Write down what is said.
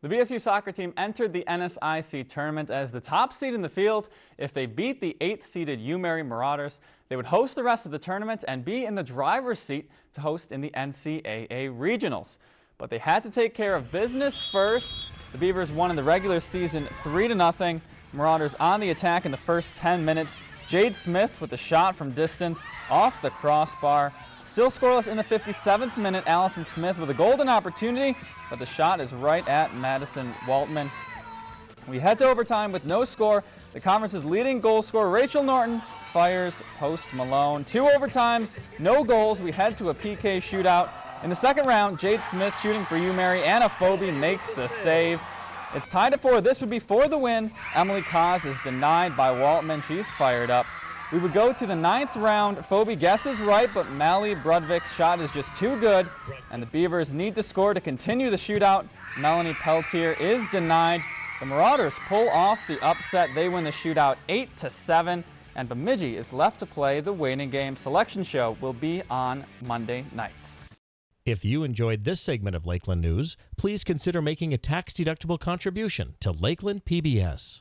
The BSU soccer team entered the NSIC tournament as the top seed in the field. If they beat the 8th seeded UMary Marauders, they would host the rest of the tournament and be in the driver's seat to host in the NCAA Regionals. But they had to take care of business first. The Beavers won in the regular season 3 to nothing. Marauders on the attack in the first 10 minutes. Jade Smith with the shot from distance off the crossbar. Still scoreless in the 57th minute. Allison Smith with a golden opportunity, but the shot is right at Madison Waltman. We head to overtime with no score. The conference's leading goal scorer, Rachel Norton, fires post Malone. Two overtimes, no goals. We head to a PK shootout. In the second round, Jade Smith shooting for you, UMary. Anna Phoebe makes the save. It's tied at four. This would be for the win. Emily Kaz is denied by Waltman. She's fired up. We would go to the ninth round. Phoebe guesses right, but Mally Brudvik's shot is just too good, and the Beavers need to score to continue the shootout. Melanie Peltier is denied. The Marauders pull off the upset. They win the shootout 8 to 7, and Bemidji is left to play the waiting game. Selection show will be on Monday night. If you enjoyed this segment of Lakeland News, please consider making a tax-deductible contribution to Lakeland PBS.